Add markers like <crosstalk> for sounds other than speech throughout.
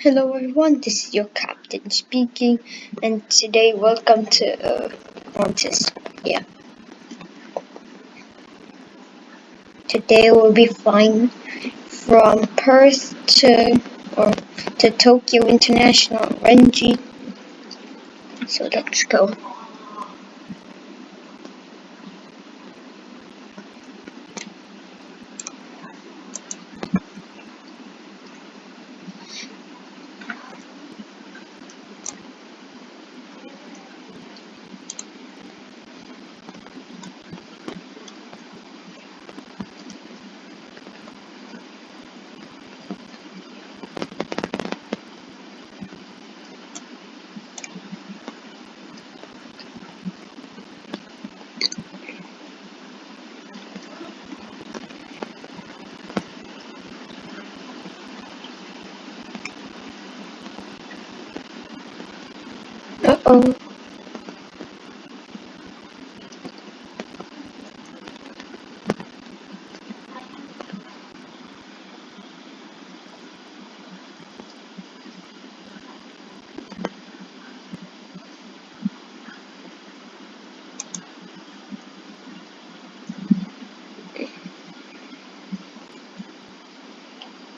Hello everyone, this is your captain speaking, and today welcome to uh, Montes. Yeah. Today we'll be flying from Perth to or to Tokyo International Renji. So let's go.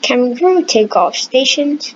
Can we take off stations?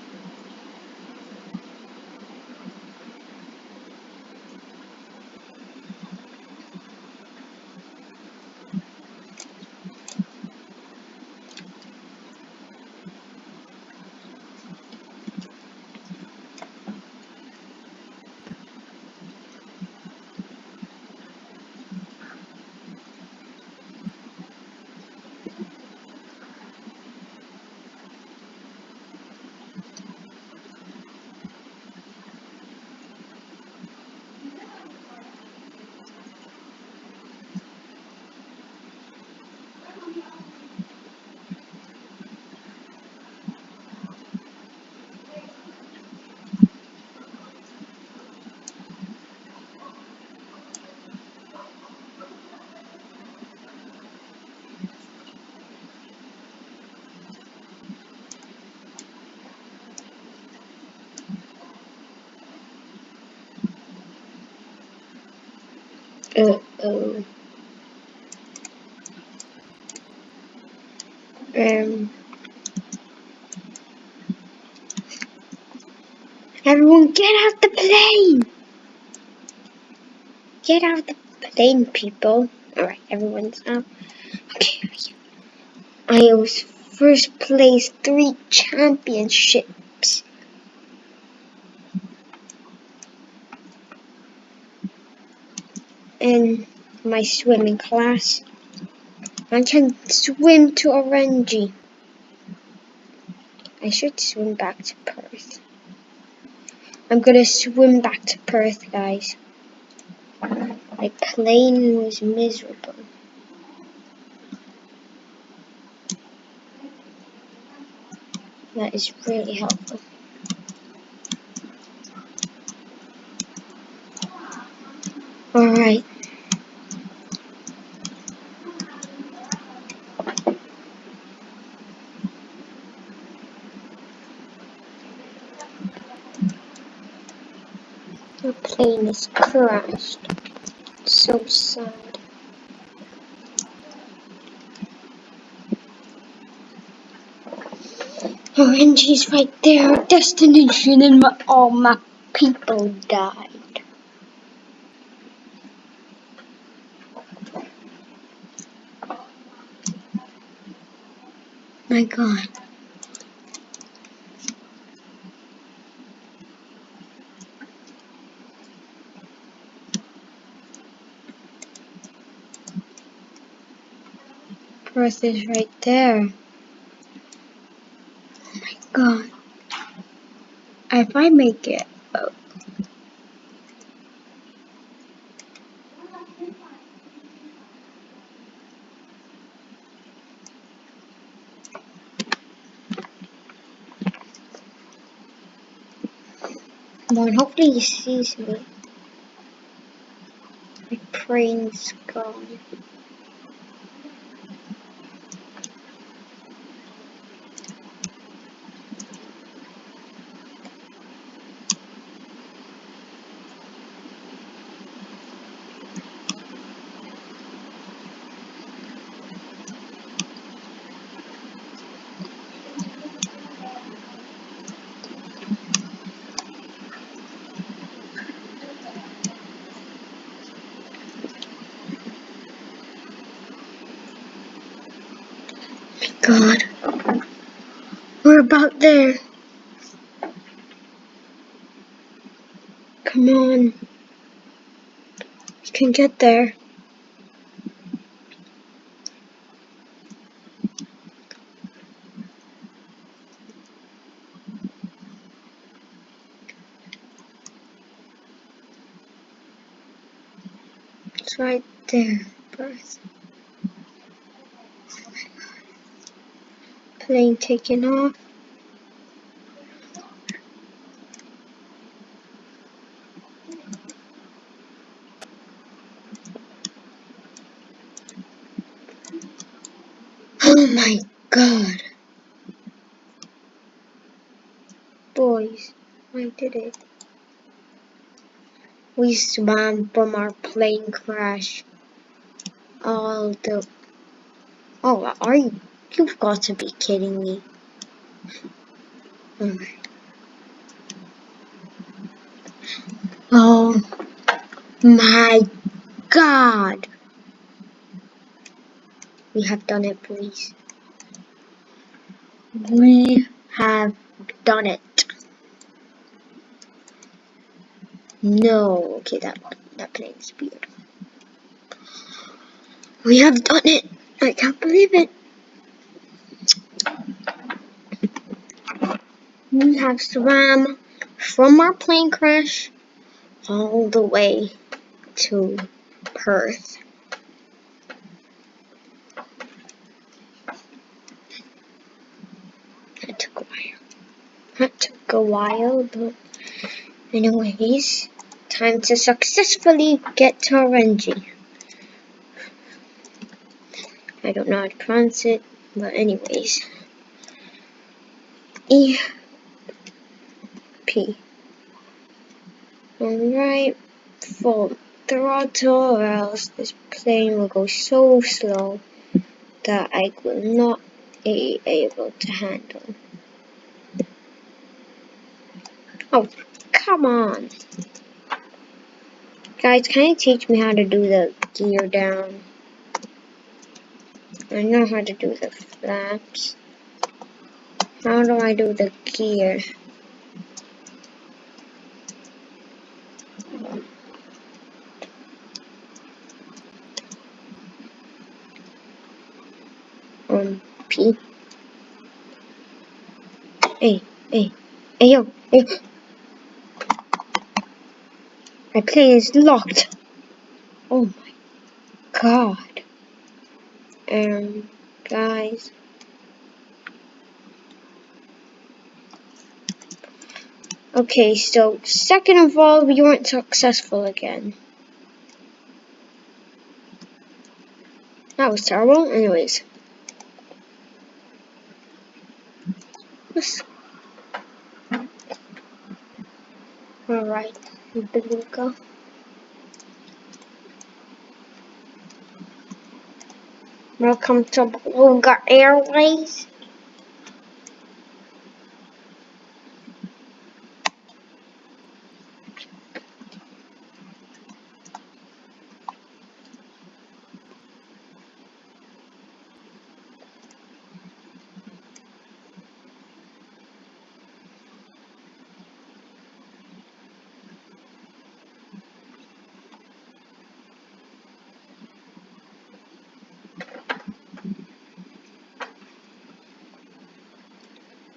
Uh oh. Um. Everyone, get out the plane! Get out the plane, people. Alright, everyone's out. Okay, I was first place three championships. In my swimming class. I can swim to Orenji. I should swim back to Perth. I'm gonna swim back to Perth, guys. My plane was miserable. That is really helpful. Alright. The is crashed. So sad. Orange's right there, destination, and my, all my people died. My god. Perth is right there. Oh my god. If I make it, oh, come on, hopefully he sees me. My plane's gone. God. We're about there. Come on. You can get there. It's right there, Plane taking off. Oh my god. Boys, I did it. We swam from our plane crash. All the... Oh, are you... You've got to be kidding me. Hmm. Oh my god. We have done it, please. We have done it. No, okay, that that plane is weird. We have done it. I can't believe it. We have swam from our plane crash all the way to Perth. That took a while. That took a while, but anyways. Time to successfully get to Renji. I don't know how to pronounce it, but anyways. E Alright, full throttle or else this plane will go so slow that I will not be able to handle. Oh, come on. Guys, can you teach me how to do the gear down? I know how to do the flaps. How do I do the gear? P. Hey, hey, hey, yo, hey. My plane is locked. Oh my god. Um, guys. Okay, so second of all, we weren't successful again. That was terrible. Anyways. Alright beluga Welcome to Beluga Airways.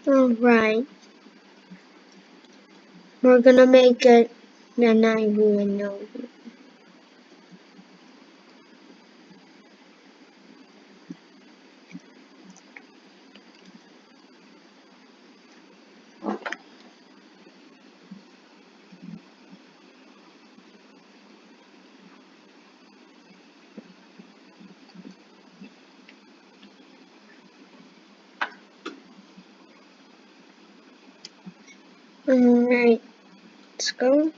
Alright. We're gonna make it then I will know. Alright, let's go.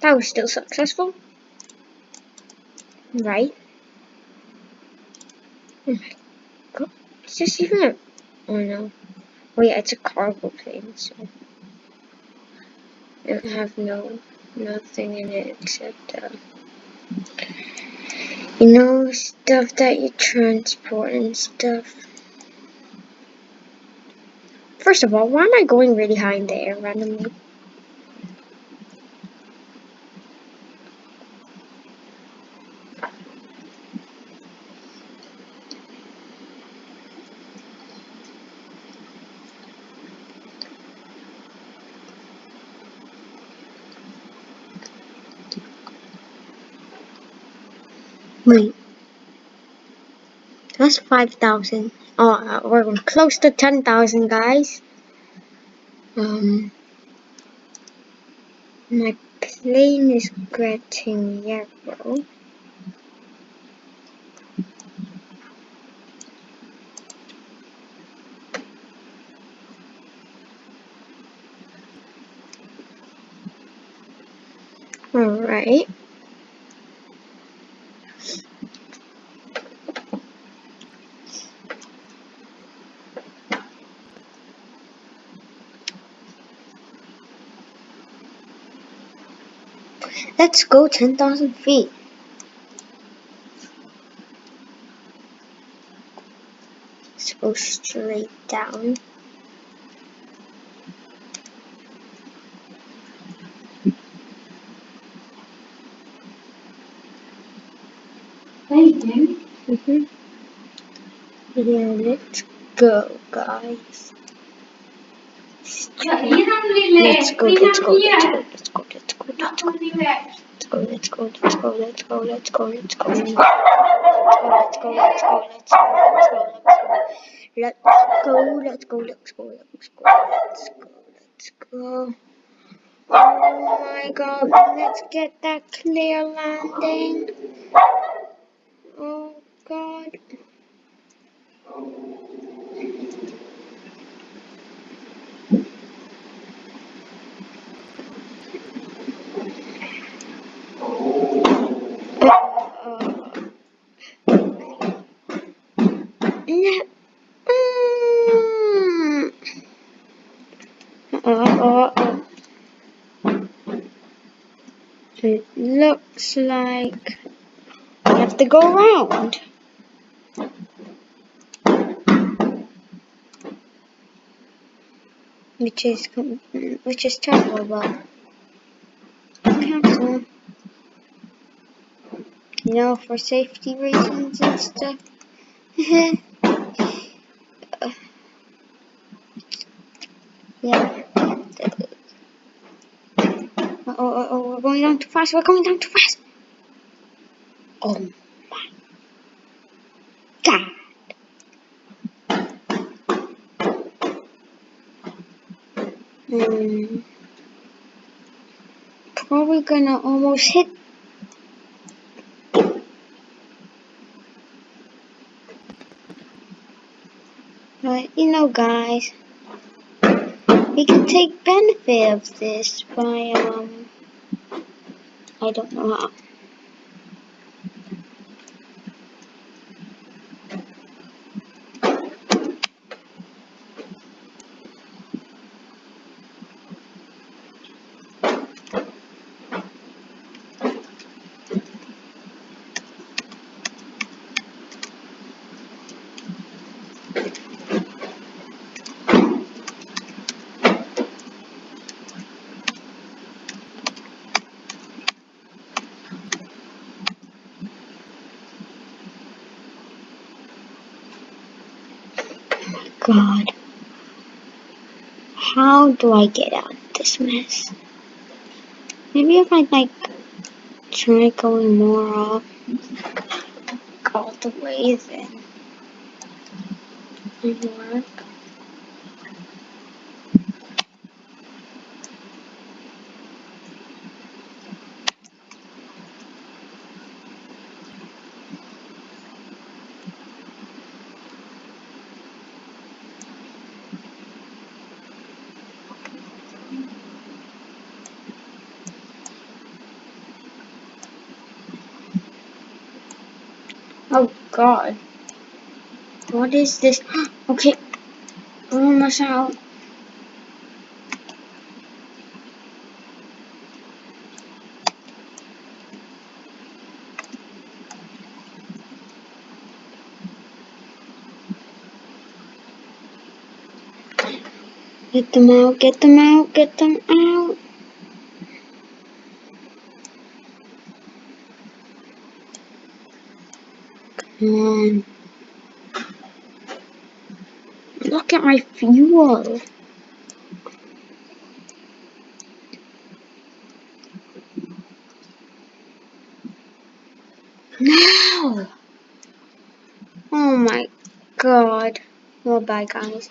That was still successful. Right. Oh my god. Is this even a... Oh no. Oh yeah, it's a cargo plane, so it have no nothing in it except uh, you know stuff that you transport and stuff. First of all, why am I going really high in the air randomly? That's 5,000. Oh, uh, we're close to 10,000, guys. Um, my plane is getting yellow. Alright. Let's go 10,000 feet. Let's go straight down. Mm-hmm. Yeah, let's go, guys. Let's go, let's go, let's go, let's go, let's go, let's go. Let's go, let's go, let's go, let's go, let's go, let's go. Let's go, let's go, let's go, let's go, let's go. Let's go, let's go, let's go, let's go, let's go. Oh my god, let's get that clear landing. Oh god. No. Mm. Uh, uh, uh. It looks like I have to go around. Which is which is terrible, but. You know, for safety reasons and stuff. <laughs> yeah. Oh, oh, oh, we're going down too fast. We're going down too fast. Oh my god. Hmm. Probably gonna almost hit. But you know, guys, we can take benefit of this by um. I don't know how. God. How do I get out of this mess? Maybe if I like try going more up all the way then it work. Oh god. What is this? <gasps> Okay. Almost us out. Get them out, get them out, get them out. Come on. Look at my fuel. No! Oh my god. Well, bye guys.